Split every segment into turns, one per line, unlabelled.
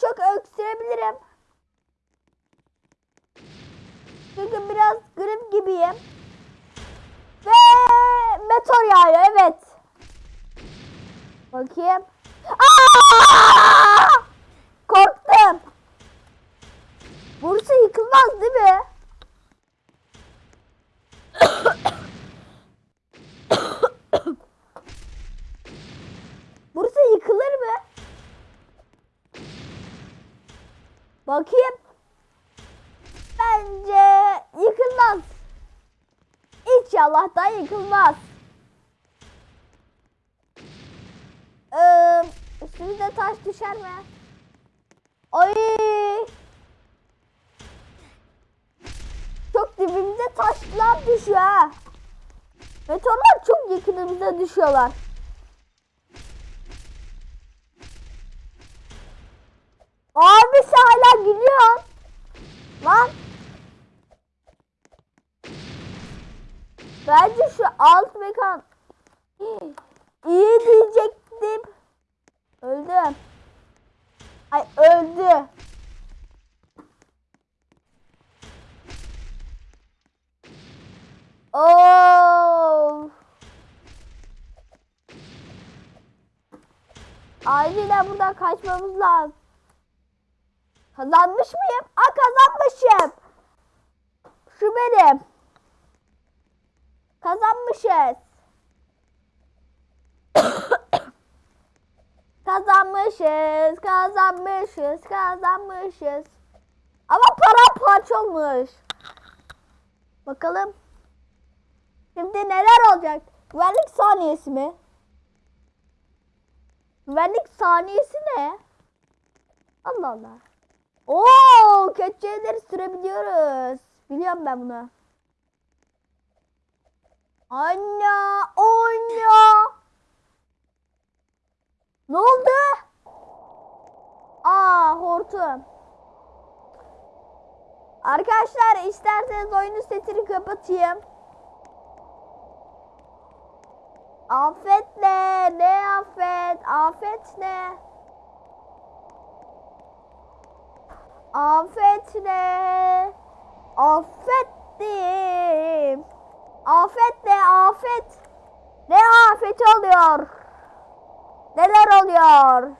çok öksürebilirim. Çünkü biraz grip gibiyim. Ve meteor yağıyor evet. Bakayım. Aa! Korktum. Burası yıkılmaz değil mi? Burası yıkılır mı? Bakayım. Bence yıkılmaz. İnşallah da yıkılmaz. Ee, üstümüze taş düşer mi? Ay! Çok dibimize taşlar düşüyor ha. Meteorlar çok yakınımıza düşüyorlar. Abi gülüyorsun. Lan. Bence şu alt mekan iyi diyecektim. Öldüm. Ay öldü. Oo. Acilen buradan kaçmamız lazım. Kazanmış mıyım? Aa kazanmışım. Şu benim. Kazanmışız. kazanmışız, kazanmışız, kazanmışız. Ama para parça olmuş. Bakalım. Şimdi neler olacak? Güvenlik saniyesi mi? Güvenlik saniyesi ne? Allah Allah. Oo, keçeleri sürebiliyoruz. Biliyorum ben bunu. Anne, anne. Ne oldu? Aa, hortum. Arkadaşlar isterseniz oyunun sesini kapatayım. Afet ne? Ne afet? Afet ne? Afet ne? Affettim. Afet ne? Afet. Ne afet oluyor? Neler oluyor?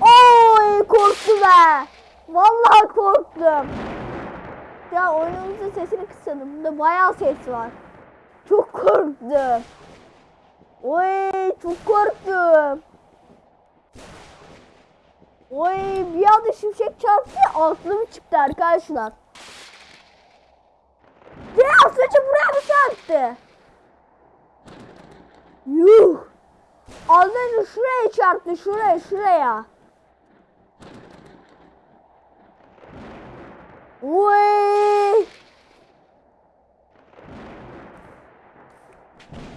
Oy korktum be. Vallahi korktum. Ya oyunumuzun sesini kısalım. Bunda bayağı ses var. Çok korktum. Oy çok korktum. Oy bir anda şimşek çarptı aklım çıktı arkadaşlar. Ya saçı buraya mı çarptı? Yuh. Önce şuraya çarptı şuraya şuraya. Oy.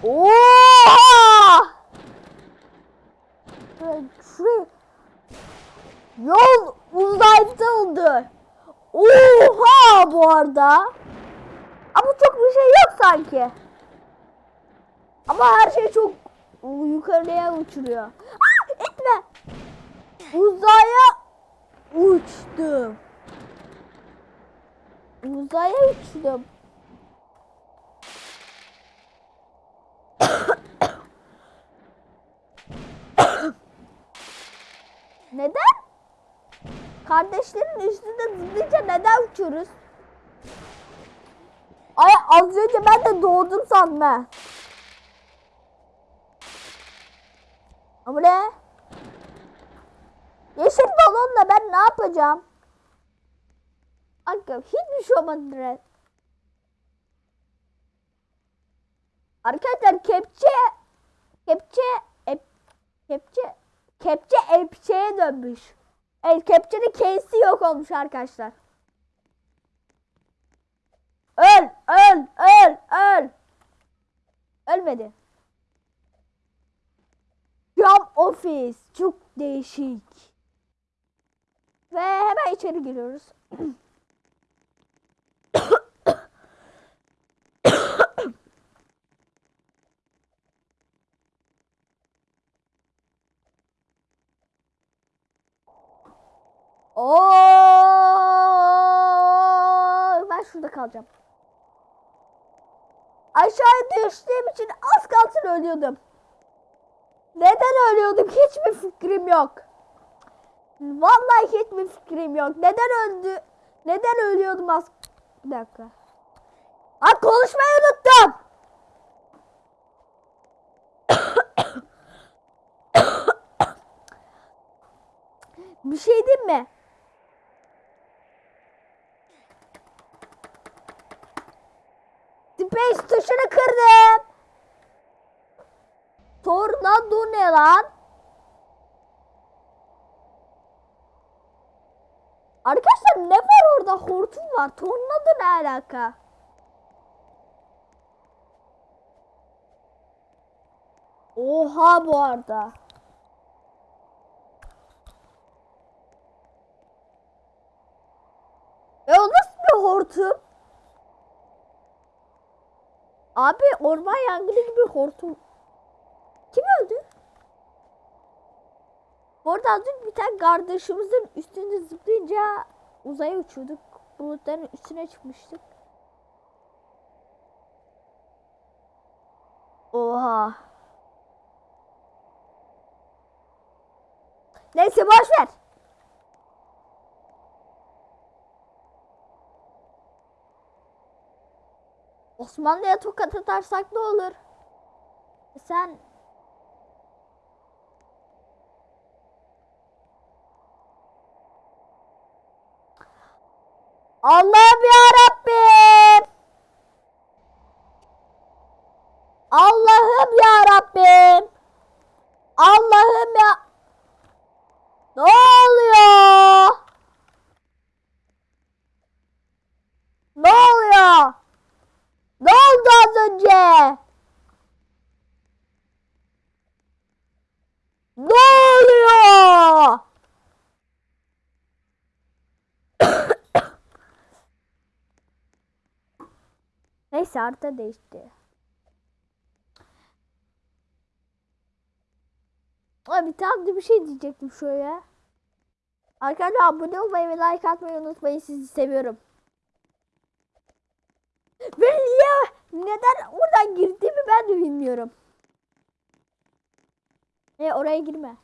Oha! Şuraya, şuraya. Yol uzayda oldu. Oha bu arada. Ama çok bir şey yok sanki. Ama her şey çok yukarıya uçuruyor. Aa, etme. Uzaya uçtum. Uzaya uçtum. Neden? Kardeşlerin üstünde zıplayınca neden uçuyoruz? Ay az önce ben de doğdum sandım ha. Ama ne? Yeşil balonla ben ne yapacağım? Aga hiçbir şey olmadı. Arkadaşlar kepçe kepçe ep, kepçe kepçe epçeye dönmüş. Evet kepçenin case'i yok olmuş arkadaşlar. Öl öl öl öl. Ölmedi. Cam ofis çok değişik. Ve hemen içeri giriyoruz. Oo! Ben şurada kalacağım. Aşağı düştüğüm için az kalsın ölüyordum. Neden ölüyordum hiçbir fikrim yok. Vallahi hiçbir fikrim yok. Neden öldü? Neden ölüyordum az? Bir dakika. Ha konuşmayı unuttum. Bir şey diyeyim mi? Tuşunu kırdım. Tornado ne lan? Arkadaşlar ne var orada? Hortum var. Tornado ne alaka? Oha bu arada. E o nasıl bir hortum? Abi orman yangını gibi hortum. Kim öldü? Bu arada az önce bir tane kardeşimizin üstünde zıplayınca uzaya uçuyorduk. Bulutların üstüne çıkmıştık. Oha. Neyse boş ver. Osmanlı'ya tokat atarsak ne olur? Sen Allah'ım ya Rabbim. Allah'ım ya Rabbim. Allah'ım ya Ne oluyor? Ne oluyor? Ne oldu az önce? Ne oluyor? Neyse harita değişti. Abi tam bir şey diyecektim şöyle. Arkadaşlar abone olmayı ve like atmayı unutmayın. Sizi seviyorum. Ve niye neden oradan girdiğimi ben de bilmiyorum. E oraya girme.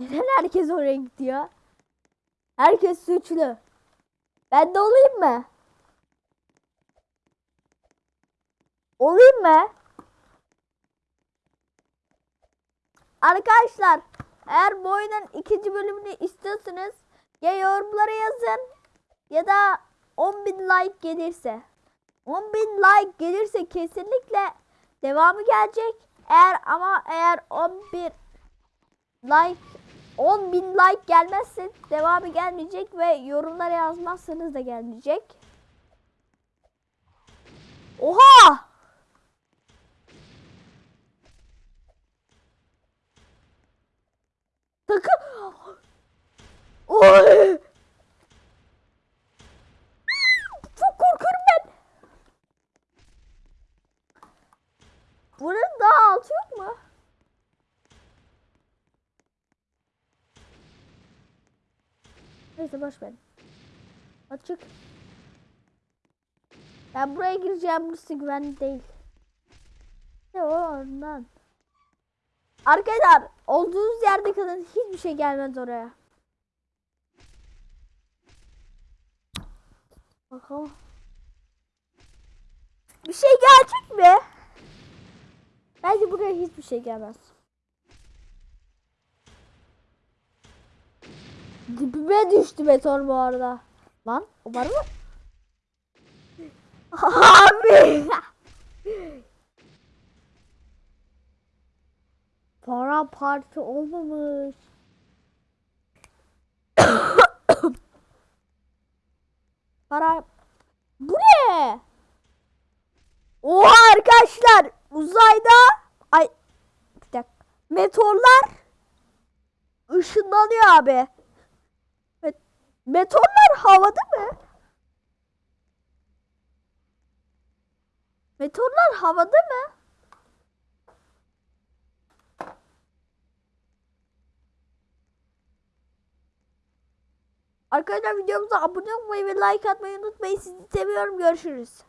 Neden herkes oraya gidiyor? Herkes suçlu. Ben de olayım mı? Olayım mı? Arkadaşlar eğer bu oyunun ikinci bölümünü istiyorsanız ya yorumlara yazın ya da 10.000 like gelirse. 10.000 like gelirse kesinlikle devamı gelecek. Eğer ama eğer 11 like 10.000 like gelmezse devamı gelmeyecek ve yorumlara yazmazsanız da gelmeyecek. Oha! Takım. Oy! Çok korkuyorum ben. Bunun daha altı yok mu? Neyse boş ver. Açık. Ben buraya gireceğim. Burası güvenli değil. Ne o ondan. Arkadaşlar olduğunuz yerde kalın. Hiçbir şey gelmez oraya. Bakalım. Bir şey gelecek mi? Bence buraya hiçbir şey gelmez. Dibime düştü meteor bu arada. Lan var mı? Abi. Para parti olmamış. Para Bu ne? Oha arkadaşlar uzayda ay bir dakika. Meteorlar ışınlanıyor abi. Meteorlar havada mı? Meteorlar havada mı? Arkadaşlar videomuza abone olmayı ve like atmayı unutmayın. Sizi seviyorum. Görüşürüz.